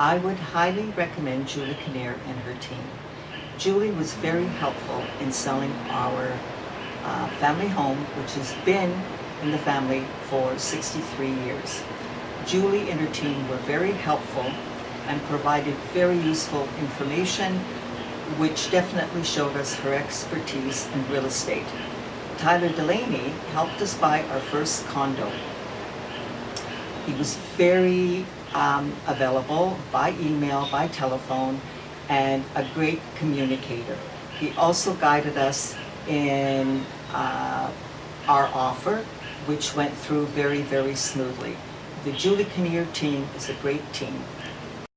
I would highly recommend Julie Kinnear and her team. Julie was very helpful in selling our uh, family home, which has been in the family for 63 years. Julie and her team were very helpful and provided very useful information, which definitely showed us her expertise in real estate. Tyler Delaney helped us buy our first condo. He was very um, available by email, by telephone, and a great communicator. He also guided us in uh, our offer, which went through very, very smoothly. The Julie Kinnear team is a great team.